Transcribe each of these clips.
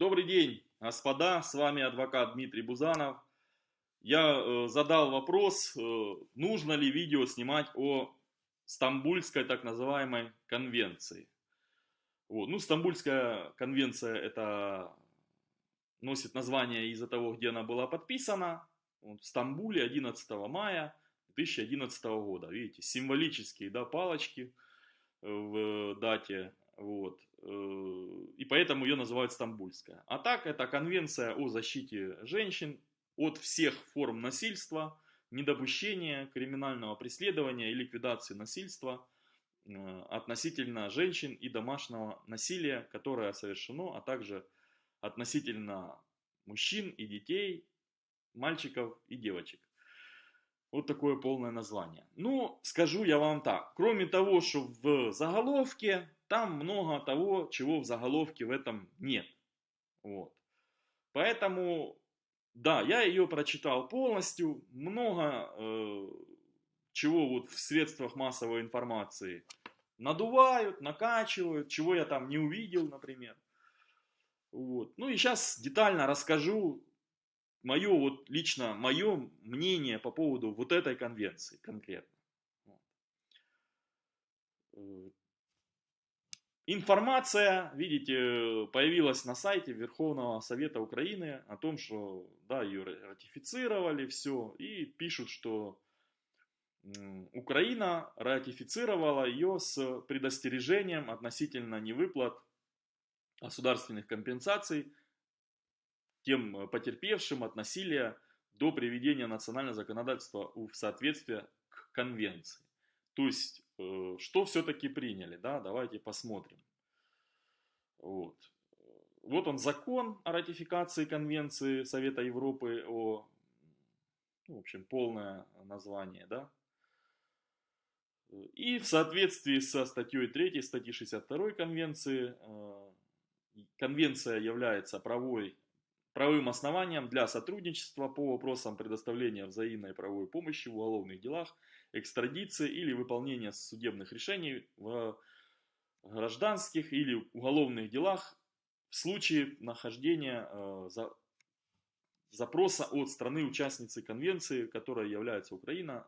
Добрый день, господа, с вами адвокат Дмитрий Бузанов. Я э, задал вопрос, э, нужно ли видео снимать о Стамбульской так называемой конвенции. Вот. Ну, Стамбульская конвенция это носит название из-за того, где она была подписана. Вот, в Стамбуле 11 мая 2011 года. Видите, символические да, палочки в дате. Вот. Э, и поэтому ее называют Стамбульская. А так, это конвенция о защите женщин от всех форм насильства, недопущения криминального преследования и ликвидации насильства э, относительно женщин и домашнего насилия, которое совершено, а также относительно мужчин и детей, мальчиков и девочек. Вот такое полное название. Ну, скажу я вам так. Кроме того, что в заголовке, там много того, чего в заголовке в этом нет. Вот. Поэтому, да, я ее прочитал полностью. Много э, чего вот в средствах массовой информации надувают, накачивают, чего я там не увидел, например. Вот. Ну и сейчас детально расскажу мое вот лично мое мнение по поводу вот этой конвенции конкретно. Э, информация, видите, появилась на сайте Верховного Совета Украины о том, что да, ее ратифицировали, все, и пишут, что Украина ратифицировала ее с предостережением относительно невыплат государственных компенсаций тем э, потерпевшим от насилия до приведения национального законодательства в соответствие к конвенции. То есть, что все-таки приняли, да, давайте посмотрим. Вот. вот он закон о ратификации конвенции Совета Европы о, ну, в общем, полное название, да. И в соответствии со статьей 3 статьи 62 конвенции, э, конвенция является правой правовым основанием для сотрудничества по вопросам предоставления взаимной правовой помощи в уголовных делах, экстрадиции или выполнения судебных решений в гражданских или уголовных делах в случае нахождения э, за, запроса от страны участницы конвенции, которая является Украина.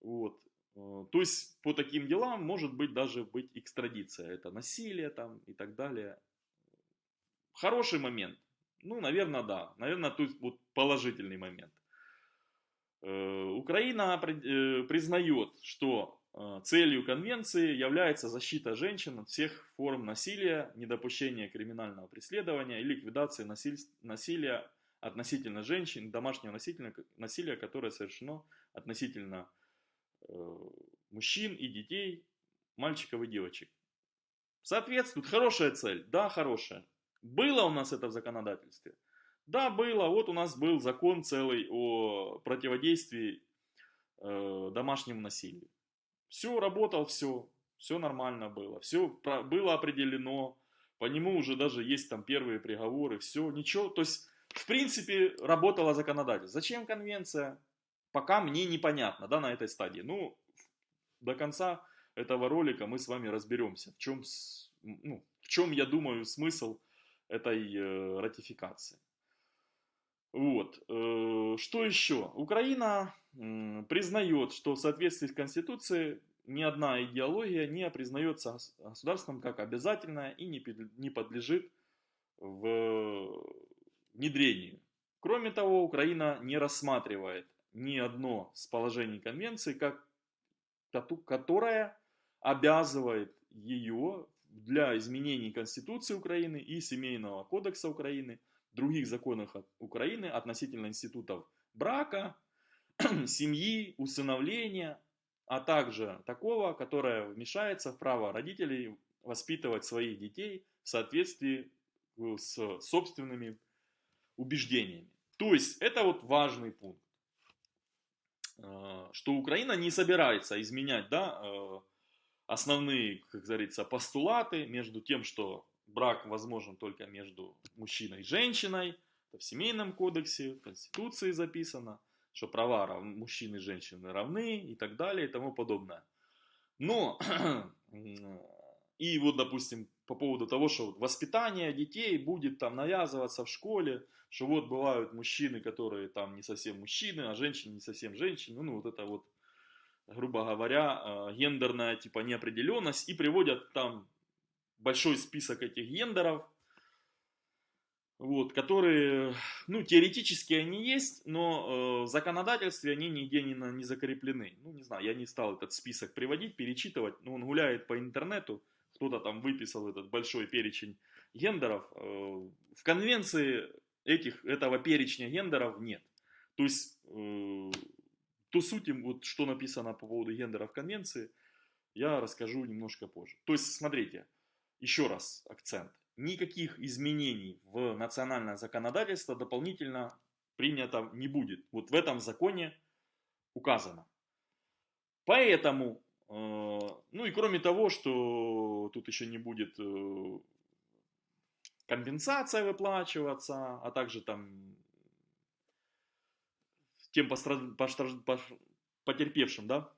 Вот. Э, то есть по таким делам может быть даже быть экстрадиция. Это насилие там и так далее. Хороший момент. Ну, наверное, да. Наверное, тут вот положительный момент. Э, Украина э, признает, что э, целью конвенции является защита женщин от всех форм насилия, недопущения криминального преследования и ликвидации насилия относительно женщин, домашнего насилия, насилия которое совершено относительно мужчин и детей, мальчиков и девочек. Соответствует хорошая цель, да, хорошая. Было у нас это в законодательстве? Да, было. Вот у нас был закон целый о противодействии э, домашнему насилию. Все, работал, все. Все нормально было. Все было определено. По нему уже даже есть там первые приговоры. Все, ничего. То есть, в принципе, работало законодательство. Зачем конвенция? Пока мне непонятно, да, на этой стадии. Ну, до конца этого ролика мы с вами разберемся, в чем, ну, в чем я думаю, смысл этой э, ратификации. Вот. Э, что еще? Украина признает, что в соответствии с Конституцией ни одна идеология не признается государством как обязательная и не подлежит в внедрению. Кроме того, Украина не рассматривает ни одно из положений конвенции, как, которое обязывает ее для изменений Конституции Украины и Семейного кодекса Украины, других законов Украины относительно институтов брака, семьи, усыновления, а также такого, которое вмешается в право родителей воспитывать своих детей в соответствии э, с собственными убеждениями. То есть это вот важный пункт, э, что Украина не собирается изменять да, э, основные, как говорится, постулаты между тем, что брак возможен только между мужчиной и женщиной, это в семейном кодексе, в Конституции записано, что права рав... мужчин и женщины равны и так далее и тому подобное. Но, и вот, допустим, по поводу того, что воспитание детей будет там навязываться в школе, что вот бывают мужчины, которые там не совсем мужчины, а женщины не совсем женщины, ну вот это вот, грубо говоря, э, гендерная типа неопределенность, и приводят там большой список этих гендеров, вот, которые, ну, теоретически они есть, но э, в законодательстве они нигде не, не закреплены. Ну, не знаю, я не стал этот список приводить, перечитывать, но он гуляет по интернету, кто-то там выписал этот большой перечень гендеров. Э, в конвенции этих, этого перечня гендеров нет. То есть, э, ту суть, вот что написано по поводу гендеров конвенции, я расскажу немножко позже. То есть, смотрите, еще раз акцент никаких изменений в национальное законодательство дополнительно принято не будет. Вот в этом законе указано. Поэтому, э, ну и кроме того, что тут еще не будет э, компенсация выплачиваться, а также там тем потерпевшим, да,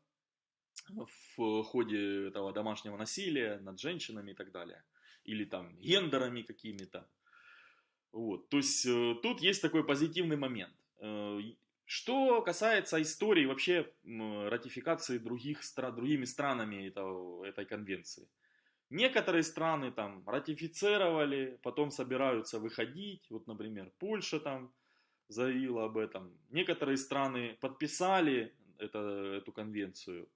в ходе этого домашнего насилия над женщинами и так далее или там гендерами какими-то. Вот. То есть э, тут есть такой позитивный момент. Э, что касается истории вообще ратификации других стран, другими странами этого, этой конвенции. Некоторые страны там ратифицировали, потом собираются выходить. Вот, например, Польша там заявила об этом. Некоторые страны подписали это, эту конвенцию,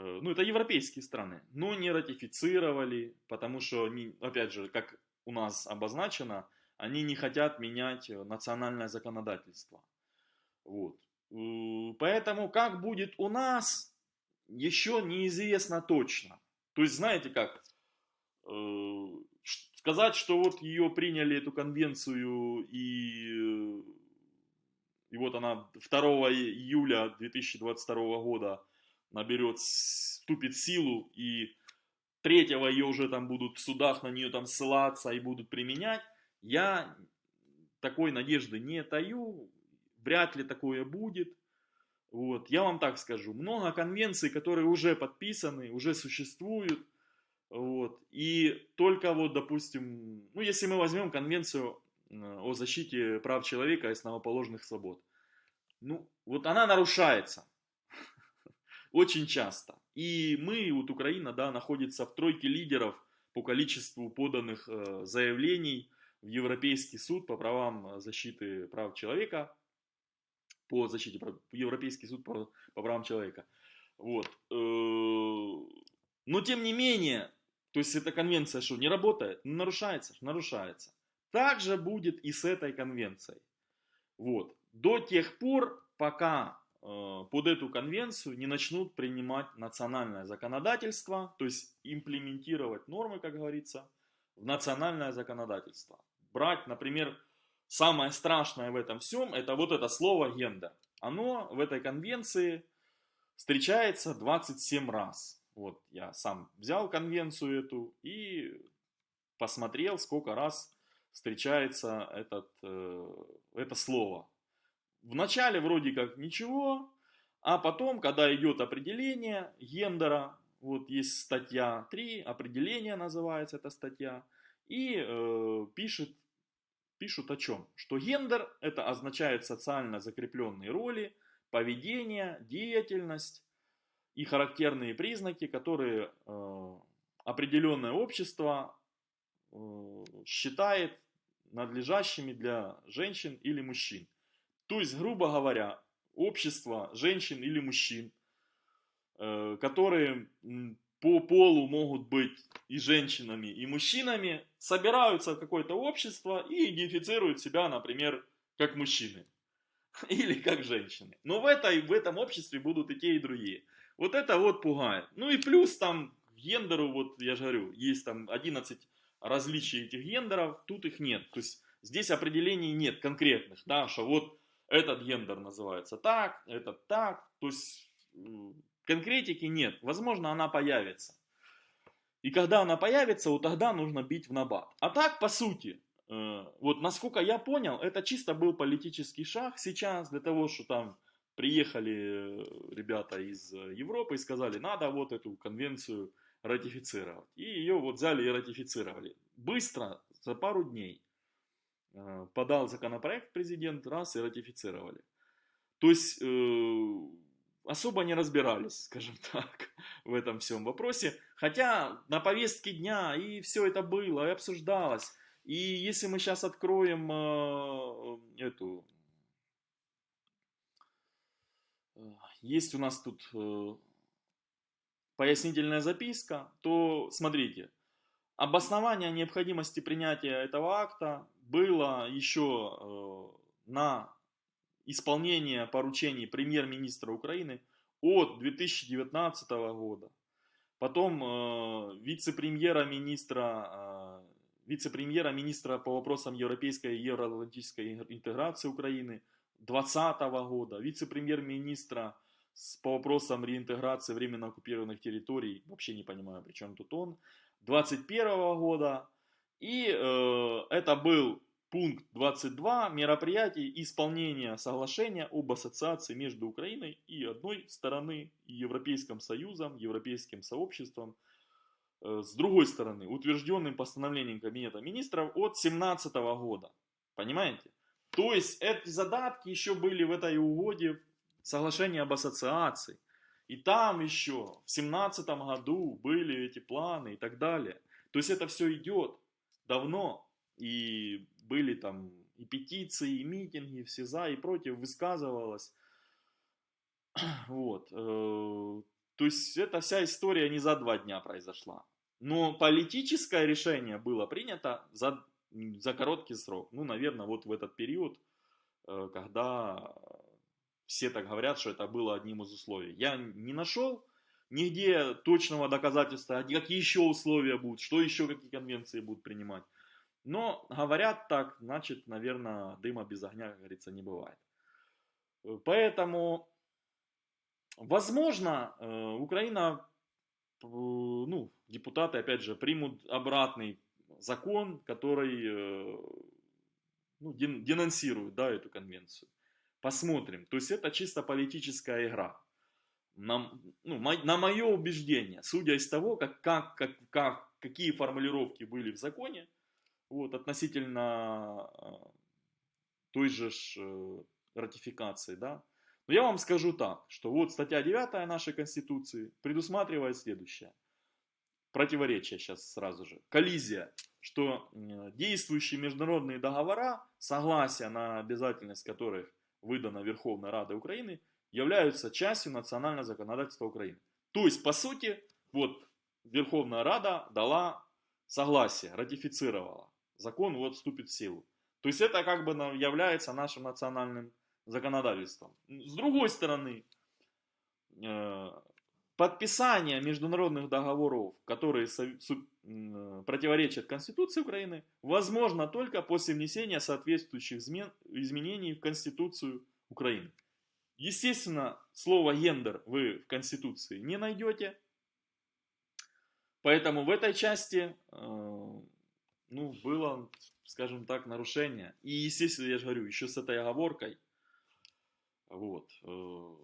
ну это европейские страны, но не ратифицировали, потому что, они, опять же, как у нас обозначено, они не хотят менять э, национальное законодательство. Вот. Э, поэтому как будет у нас, еще неизвестно точно. То есть, знаете как, сказать, что вот ее приняли, эту конвенцию, и, и вот она 2 июля 2022 года наберет, вступит силу, и третьего ее уже там будут в судах на нее там ссылаться и будут применять, я такой надежды не таю, вряд ли такое будет. Вот. Я вам так скажу, много конвенций, которые уже подписаны, уже существуют, вот. И только вот, допустим, ну, если мы возьмем конвенцию э, о защите прав человека и основоположных свобод, ну, вот она нарушается. Очень часто. И мы, вот Украина, да, находится в тройке лидеров по количеству поданных э, заявлений в Европейский суд по правам э, защиты прав человека, по защите Европейский суд по, по правам человека. Вот. Э, но тем не менее, то есть эта конвенция что, не работает? Нарушается? Нарушается. Так же будет и с этой конвенцией. Вот. До тех пор, пока под эту конвенцию не начнут принимать национальное законодательство, то есть имплементировать нормы, как говорится, в национальное законодательство. Брать, например, самое страшное в этом всем, это вот это слово гендер. Оно в этой конвенции встречается 27 раз. Вот я сам взял конвенцию эту и посмотрел, сколько раз встречается этот, э, это слово в начале вроде как ничего, а потом, когда идет определение гендера, вот есть статья 3, определение называется эта статья, и э, пишет, пишут о чем? Что гендер это означает социально закрепленные роли, поведение, деятельность и характерные признаки, которые э, определенное общество э, считает надлежащими для женщин или мужчин. То есть, грубо говоря, общество женщин или мужчин, э, которые по полу могут быть и женщинами, и мужчинами, собираются в какое-то общество и идентифицируют себя, например, как мужчины или как женщины. Но в, этой, в этом обществе будут и те, и другие. Вот это вот пугает. Ну и плюс там гендеру, вот я же говорю, есть там 11 различий этих гендеров, тут их нет. То есть здесь определений нет конкретных, да, что вот этот гендер называется так, этот так. То есть конкретики нет. Возможно, она появится. И когда она появится, вот тогда нужно бить в набат. А так, по сути, э, вот насколько я понял, это чисто был политический шаг сейчас для того, что там приехали э, ребята из Европы и сказали, надо вот эту конвенцию ратифицировать. И ее вот взяли и ратифицировали. Быстро, за пару дней. Э, подал законопроект президент, раз и ратифицировали. То есть э, особо не разбирались, скажем так, в этом всем вопросе. Хотя на повестке дня и все это было, и обсуждалось. И если мы сейчас откроем э, эту... Э, есть у нас тут э, пояснительная записка, то смотрите, обоснование необходимости принятия этого акта было еще э, на исполнение поручений премьер-министра Украины от 2019 года. Потом э, вице-премьера министра, э, вице-премьера министра по вопросам европейской и евроатлантической интеграции Украины 2020 года, вице-премьер-министра по вопросам реинтеграции временно оккупированных территорий, вообще не понимаю, при чем тут он, 2021 года. И э, это был пункт 22 мероприятий исполнения соглашения об ассоциации между Украиной и одной стороны Европейским Союзом, Европейским сообществом, э, с другой стороны, утвержденным постановлением Кабинета министров от 2017 года. Понимаете? То есть эти задатки еще были в этой угоде соглашения об ассоциации. И там еще в 2017 году были эти планы и так далее. То есть это все идет давно. И были там и петиции, и митинги, все за и против, высказывалось. Вот. Э, то есть эта вся история не за два дня произошла. Но политическое решение было принято за, за короткий срок. Ну, наверное, вот в этот период, э, когда все так говорят, что это было одним из условий. Я не нашел нигде точного доказательства, какие еще условия будут, что еще, какие конвенции будут принимать. Но говорят так, значит, наверное, дыма без огня, как говорится, не бывает. Поэтому, возможно, э, Украина, э, ну, депутаты, опять же, примут обратный закон, который э, ну, денонсирует да, эту конвенцию. Посмотрим. То есть это чисто политическая игра. На, ну, на мое убеждение, судя из того, как, как, как, как, какие формулировки были в законе, вот, относительно э, той же ж, э, ратификации, да. Но я вам скажу так, что вот статья 9 нашей Конституции предусматривает следующее. Противоречие сейчас сразу же. Коллизия, что действующие международные договора, согласия на обязательность которых выдана Верховной Радой Украины, являются частью национального законодательства Украины. То есть, по сути, вот Верховная Рада дала согласие, ратифицировала. Закон вот вступит в силу. То есть это как бы является нашим национальным законодательством. С другой стороны, э, подписание международных договоров, которые противоречат Конституции Украины, возможно только после внесения соответствующих изменений в Конституцию Украины. Естественно, слово гендер вы в Конституции не найдете, поэтому в этой части э, ну, было, скажем так, нарушение. И, естественно, я же говорю, еще с этой оговоркой, вот, э,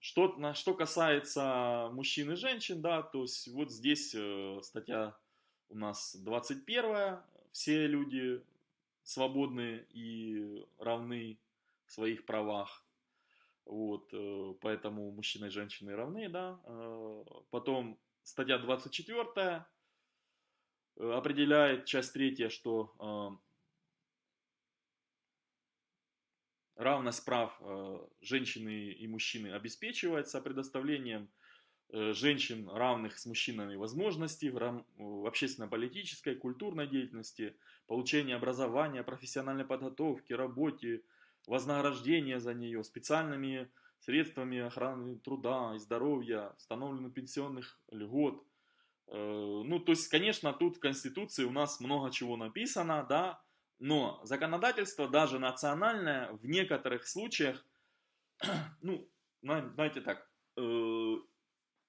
что, на, что касается мужчин и женщин, да, то есть вот здесь э, статья у нас 21, все люди свободны и равны в своих правах. Вот, э, поэтому мужчины и женщины равны, да. Э, потом статья 24 э, определяет, часть третья, что равность прав женщины и мужчины обеспечивается предоставлением женщин равных с мужчинами возможностей в общественно-политической, культурной деятельности, получения образования, профессиональной подготовки, работе, вознаграждения за нее, специальными средствами охраны труда и здоровья, установленных пенсионных льгот. Э, ну, то есть, конечно, тут в Конституции у нас много чего написано, да, но законодательство, даже национальное, в некоторых случаях, ну, знаете так, э,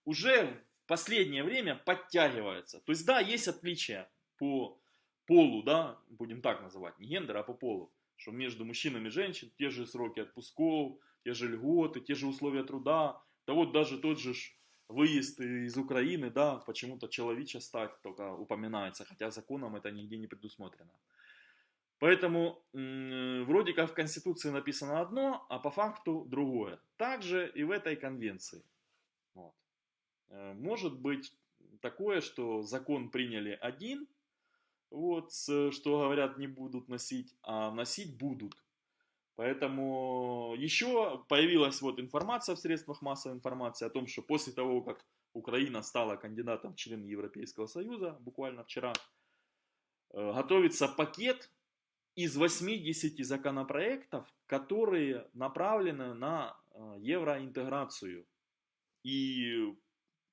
уже в последнее время подтягивается. То есть, да, есть отличия по полу, да, будем так называть, не гендер, а по полу. Что между мужчинами и женщин те же сроки отпусков, те же льготы, те же условия труда. Да вот даже тот же выезд из Украины, да, почему-то человеча стать только упоминается, хотя законом это нигде не предусмотрено. Поэтому вроде как в Конституции написано одно, а по факту другое. Также и в этой конвенции. Вот. Э, может быть такое, что закон приняли один, вот, что говорят не будут носить, а носить будут. Поэтому еще появилась вот информация в средствах массовой информации о том, что после того, как Украина стала кандидатом в член Европейского Союза, буквально вчера, э, готовится пакет из 80 законопроектов, которые направлены на э, евроинтеграцию и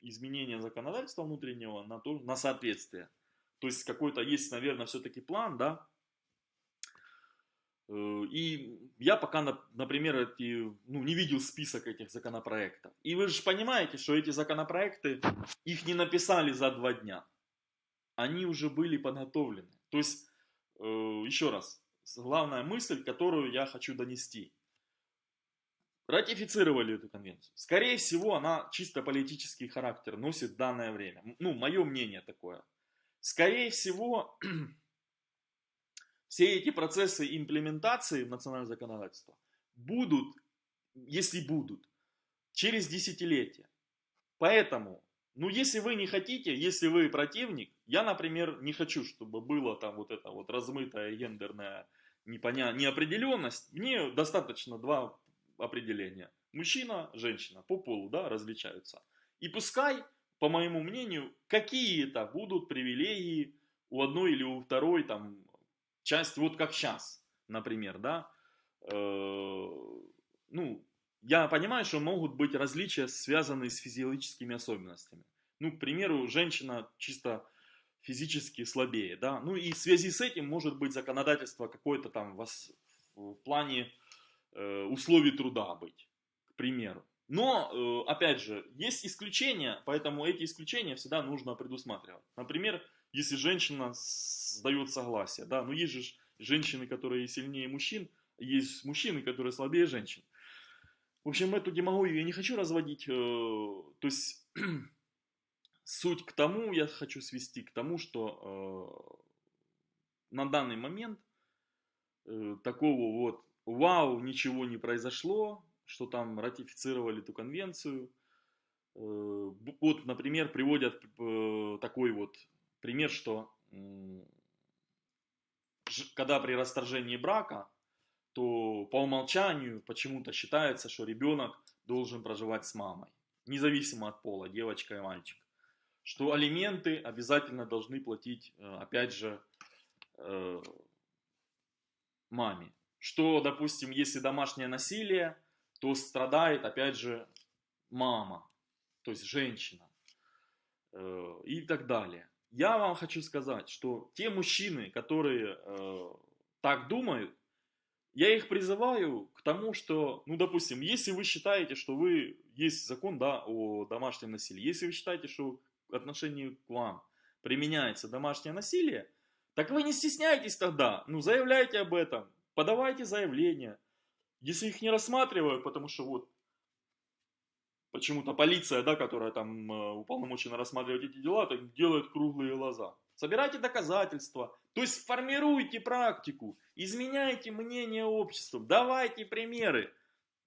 изменение законодательства внутреннего на, то, на соответствие. То есть какой-то есть, наверное, все-таки план, да. Э, и я пока, например, эти, ну, не видел список этих законопроектов. И вы же понимаете, что эти законопроекты, их не написали за два дня. Они уже были подготовлены. То есть Э, еще раз, главная мысль, которую я хочу донести. Ратифицировали эту конвенцию. Скорее всего, она чисто политический характер носит в данное время. Ну, мое мнение такое. Скорее всего, все эти процессы имплементации в национальное законодательство будут, если будут, через десятилетия. Поэтому ну, если вы не хотите, если вы противник, я, например, не хочу, чтобы было там вот это вот размытая гендерная непоня... неопределенность. Мне достаточно два определения. Мужчина, женщина по полу, да, различаются. И пускай, по моему мнению, какие-то будут привилегии у одной или у второй там части, вот как сейчас, например, да. Э, ну, я понимаю, что могут быть различия, связанные с физиологическими особенностями. Ну, к примеру, женщина чисто физически слабее, да, ну и в связи с этим может быть законодательство какое-то там в плане э, условий труда быть, к примеру. Но, э, опять же, есть исключения, поэтому эти исключения всегда нужно предусматривать. Например, если женщина сдает согласие, да, ну есть же женщины, которые сильнее мужчин, есть мужчины, которые слабее женщин. В общем, эту демагогию я не хочу разводить. Э, то есть, суть к тому, я хочу свести к тому, что э, на данный момент такого вот вау, ничего не произошло, что там ратифицировали эту конвенцию. Вот, например, приводят такой вот пример, что когда при расторжении брака то по умолчанию почему-то считается, что ребенок должен проживать с мамой, независимо от пола, девочка и мальчик. Что алименты обязательно должны платить, э, опять же, э, маме. Что, допустим, если домашнее насилие, то страдает, опять же, мама, то есть женщина э, и так далее. Я вам хочу сказать, что те мужчины, которые так думают, я их призываю к тому, что, ну, допустим, если вы считаете, что вы, есть закон, да, о домашнем насилии, если вы считаете, что в отношении к вам применяется домашнее насилие, так вы не стесняйтесь тогда, ну, заявляйте об этом, подавайте заявления. Если их не рассматривают, потому что вот почему-то полиция, да, которая там э, уполномочена рассматривать эти дела, так делает круглые глаза. Собирайте доказательства, то есть формируйте практику, изменяйте мнение общества, давайте примеры.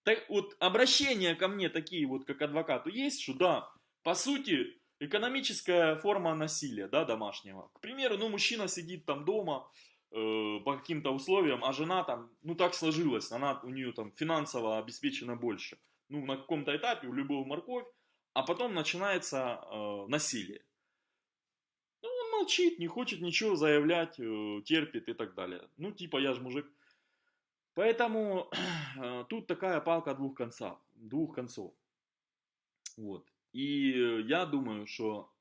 Так, вот обращения ко мне такие вот, как адвокату, есть, что да, по сути, экономическая форма насилия, да, домашнего. К примеру, ну, мужчина сидит там дома по каким-то условиям, а жена там, ну, так сложилось, она у нее там финансово обеспечена больше. Ну, на каком-то этапе у любого морковь, а потом начинается э, насилие молчит, не хочет ничего заявлять, э, терпит и так далее. Ну, типа, я же мужик. Поэтому э, тут такая палка двух концов. Двух концов. Вот. И я думаю, что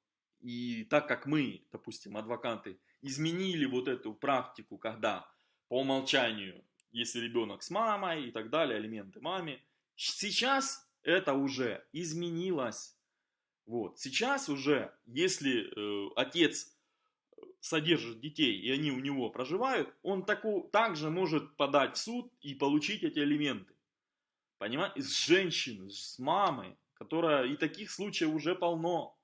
и так как мы, допустим, адвокаты, изменили вот эту практику, когда по умолчанию, если ребенок с мамой и так далее, алименты маме, сейчас это уже изменилось. Вот. Сейчас уже, если э, отец содержит детей, и они у него проживают, он таку, также может подать в суд и получить эти элементы. Понимаете? С женщины, с мамы, которая, и таких случаев уже полно.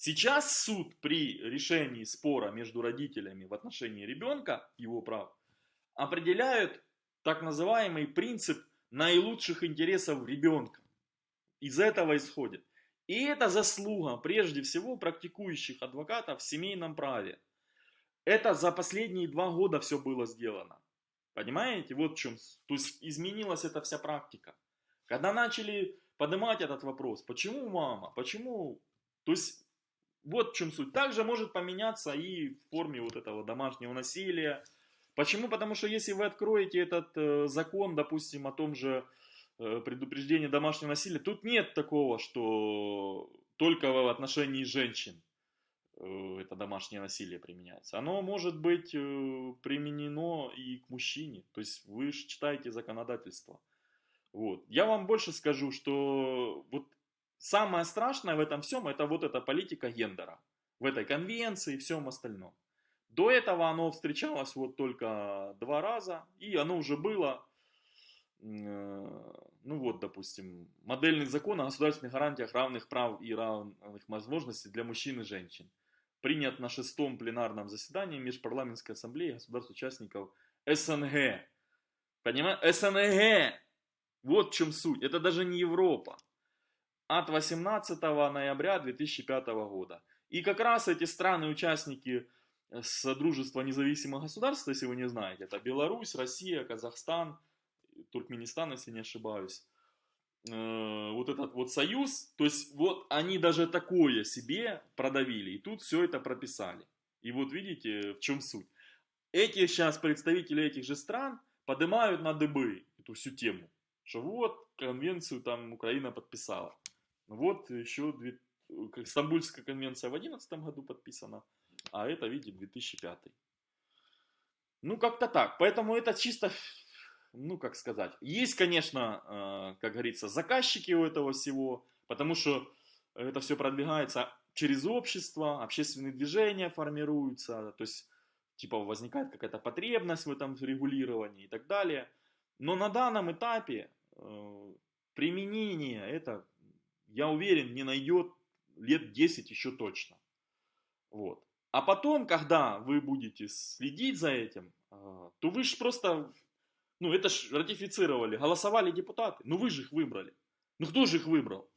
Сейчас суд при решении спора между родителями в отношении ребенка, его прав, определяют так называемый принцип наилучших интересов ребенка. Из этого исходит. И это заслуга, прежде всего, практикующих адвокатов в семейном праве. Это за последние два года все было сделано. Понимаете? Вот в чем. То есть изменилась эта вся практика. Когда начали поднимать этот вопрос, почему мама, почему... То есть вот в чем суть. Также может поменяться и в форме вот этого домашнего насилия. Почему? Потому что если вы откроете этот э, закон, допустим, о том же э, предупреждении домашнего насилия, тут нет такого, что только в отношении женщин э, это домашнее насилие применяется. Оно может быть э, применено и к мужчине. То есть вы же читаете законодательство. Вот. Я вам больше скажу, что вот самое страшное в этом всем, это вот эта политика гендера. В этой конвенции и всем остальном. До этого оно встречалось вот только два раза, и оно уже было, э, ну вот, допустим, модельный закон о государственных гарантиях равных прав и равных возможностей для мужчин и женщин. Принят на шестом пленарном заседании Межпарламентской ассамблеи государств-участников СНГ. Понимаете? СНГ! Вот в чем суть. Это даже не Европа от 18 ноября 2005 года. И как раз эти страны-участники э, Содружества независимых государств, если вы не знаете, это Беларусь, Россия, Казахстан, Туркменистан, если не ошибаюсь, э, вот этот вот союз, то есть вот они даже такое себе продавили, и тут все это прописали. И вот видите, в чем суть. Эти сейчас представители этих же стран поднимают на дыбы эту всю тему, что вот конвенцию там Украина подписала. Вот еще две... Стамбульская конвенция в 2011 году подписана, а это, видите, 2005. Ну, как-то так. Поэтому это чисто, ну, как сказать. Есть, конечно, э, как говорится, заказчики у этого всего, потому что это все продвигается через общество, общественные движения формируются, то есть, типа, возникает какая-то потребность в этом регулировании и так далее. Но на данном этапе э, применение это я уверен, не найдет лет 10 еще точно. Вот. А потом, когда вы будете следить за этим, а, то вы же просто, ну это ж ратифицировали, голосовали депутаты, ну вы же их выбрали. Ну кто же их выбрал?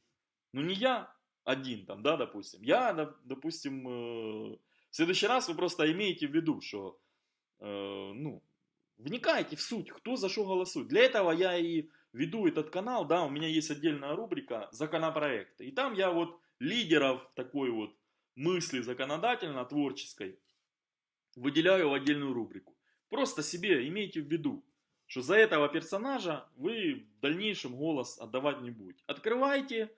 Ну не я один там, да, допустим. Я, допустим, э, в следующий раз вы просто имеете в виду, что, э, ну, вникайте в суть, кто за что голосует. Для этого я и веду этот канал, да, у меня есть отдельная рубрика законопроекты. И там я вот лидеров такой вот мысли законодательно-творческой выделяю в отдельную рубрику. Просто себе имейте в виду, что за этого персонажа вы в дальнейшем голос отдавать не будете. Открывайте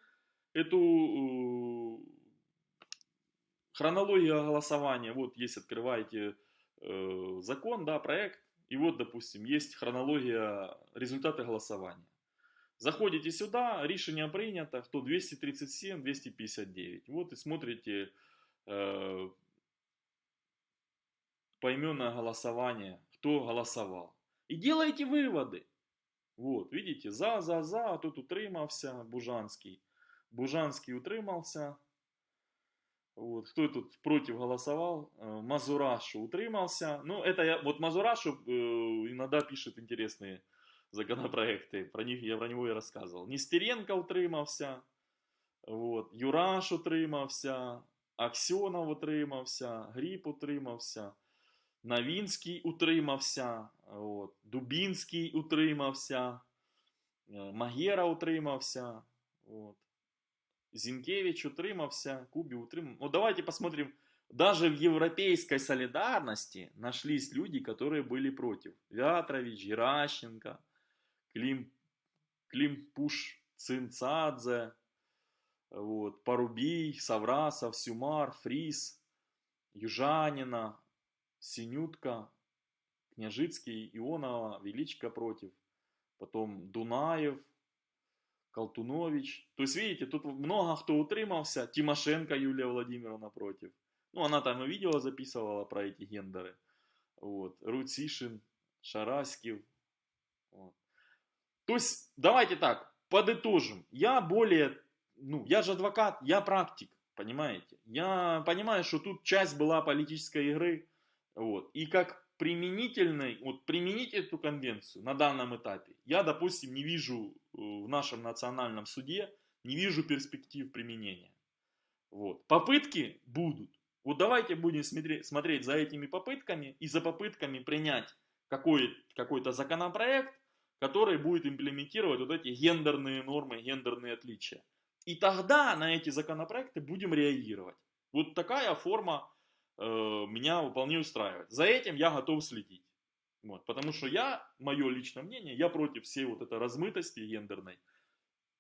эту э, хронологию голосования. Вот есть, открываете э, закон, да, проект, и вот, допустим, есть хронология результаты голосования. Заходите сюда, решение принято, кто 237, 259. Вот и смотрите э, поименное голосование, кто голосовал. И делаете выводы. Вот, видите, за, за, за, а тут утримався Бужанский. Бужанский утримался. Вот, кто тут против голосовал? Э, Мазурашу утримался. Ну, это я, вот Мазурашу э, иногда пишет интересные законопроекты. Про них я про него и рассказывал. Нестеренко утримався. Вот, Юраш утримався. Аксьонов утримався. Гріб утримався. Навінський утримався. От, Дубінський утримався. Э, Магера утримався. От. Зинкевич утримався, Куби утримался. Ну, давайте посмотрим. Даже в европейской солидарности нашлись люди, которые были против. Вятрович, Геращенко, Клим, Климпуш Цинцадзе, вот, Порубий, Саврасов, Сюмар, Фрис, Южанина, Синютка, Княжицкий, Ионова, Величко против. Потом Дунаев, Колтунович. То есть, видите, тут много кто утримался. Тимошенко Юлия Владимировна против. Ну, она там и видео записывала про эти гендеры. Вот. Руцишин, Шараськив. Вот. То есть, давайте так, подытожим. Я более ну, я же адвокат, я практик, понимаете? Я понимаю, что тут часть была политической игры, вот, и как применительный, вот применить эту конвенцию на данном этапе, я, допустим, не вижу в нашем национальном суде, не вижу перспектив применения. Вот. Попытки будут. Вот давайте будем смотреть, за этими попытками и за попытками принять какой, какой-то законопроект, который будет имплементировать вот эти гендерные нормы, гендерные отличия. И тогда на эти законопроекты будем реагировать. Вот такая форма э, меня вполне устраивает. За этим я готов следить. Вот, потому что я, мое личное мнение, я против всей вот этой размытости гендерной.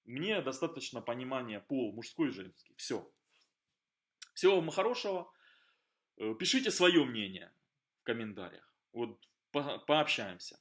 Мне достаточно понимания пол мужской и женский. Все. Всего вам хорошего. Э, пишите свое мнение в комментариях. Вот по пообщаемся.